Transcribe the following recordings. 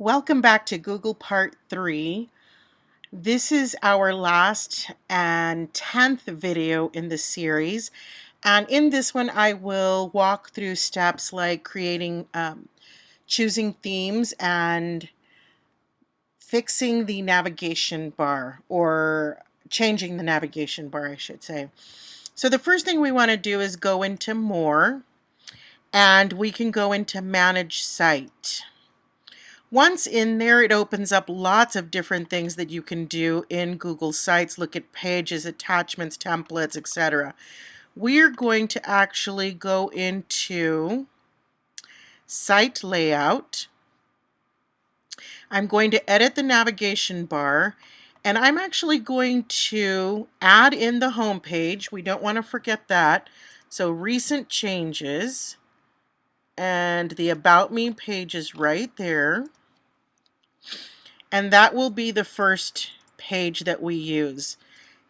Welcome back to Google Part 3. This is our last and 10th video in the series. And in this one, I will walk through steps like creating, um, choosing themes and fixing the navigation bar or changing the navigation bar, I should say. So the first thing we want to do is go into More and we can go into Manage Site. Once in there, it opens up lots of different things that you can do in Google Sites, look at pages, attachments, templates, etc. We're going to actually go into Site Layout. I'm going to edit the navigation bar and I'm actually going to add in the home page. We don't want to forget that. So recent changes and the About Me page is right there. And that will be the first page that we use.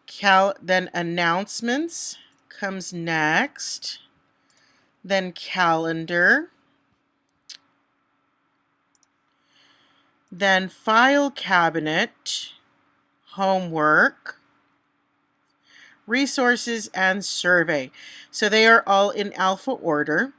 Cal then announcements comes next. Then calendar. Then file cabinet, homework, resources, and survey. So they are all in alpha order.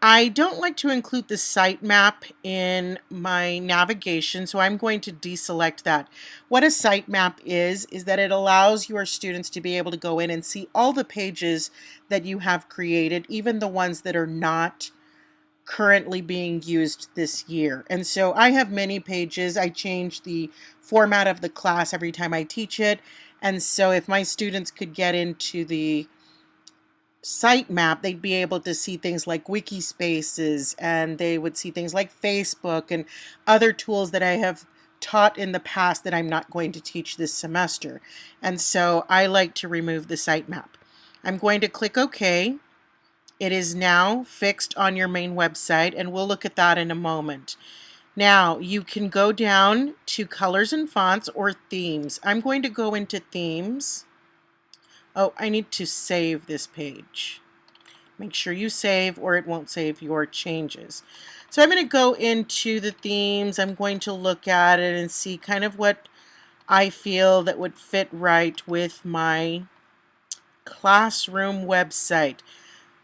I don't like to include the sitemap in my navigation, so I'm going to deselect that. What a sitemap is, is that it allows your students to be able to go in and see all the pages that you have created, even the ones that are not currently being used this year. And so I have many pages. I change the format of the class every time I teach it. And so if my students could get into the sitemap, they'd be able to see things like Wikispaces and they would see things like Facebook and other tools that I have taught in the past that I'm not going to teach this semester. And so I like to remove the sitemap. I'm going to click OK. It is now fixed on your main website and we'll look at that in a moment. Now you can go down to colors and fonts or themes. I'm going to go into themes Oh, I need to save this page. Make sure you save or it won't save your changes. So I'm going to go into the themes. I'm going to look at it and see kind of what I feel that would fit right with my classroom website.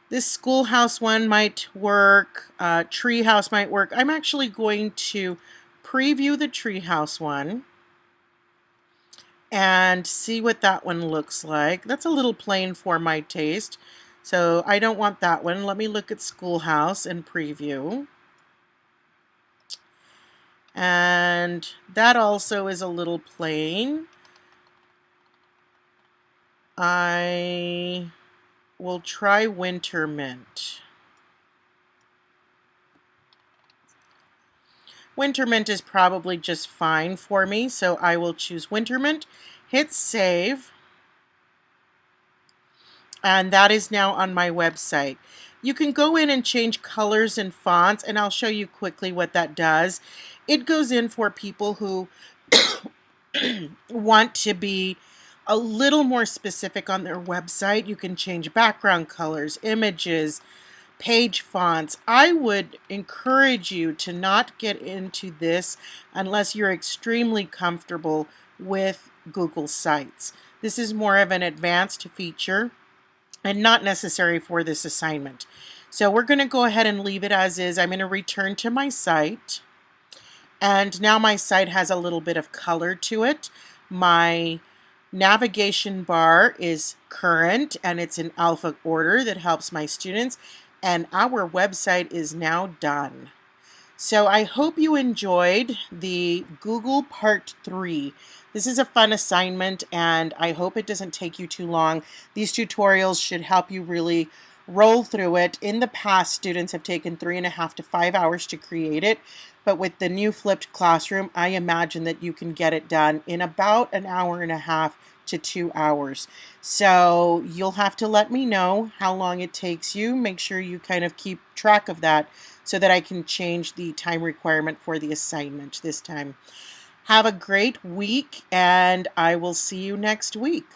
This schoolhouse one might work, uh, treehouse might work. I'm actually going to preview the treehouse one and see what that one looks like. That's a little plain for my taste, so I don't want that one. Let me look at Schoolhouse and preview. And that also is a little plain. I will try Winter Mint. Winter Mint is probably just fine for me, so I will choose Winter Mint, hit save, and that is now on my website. You can go in and change colors and fonts, and I'll show you quickly what that does. It goes in for people who want to be a little more specific on their website. You can change background colors, images, page fonts. I would encourage you to not get into this unless you're extremely comfortable with Google Sites. This is more of an advanced feature and not necessary for this assignment. So we're going to go ahead and leave it as is. I'm going to return to my site. And now my site has a little bit of color to it. My navigation bar is current and it's in alpha order that helps my students and our website is now done. So I hope you enjoyed the Google Part 3. This is a fun assignment and I hope it doesn't take you too long. These tutorials should help you really roll through it. In the past, students have taken three and a half to five hours to create it, but with the new flipped classroom, I imagine that you can get it done in about an hour and a half to two hours. So you'll have to let me know how long it takes you. Make sure you kind of keep track of that so that I can change the time requirement for the assignment this time. Have a great week and I will see you next week.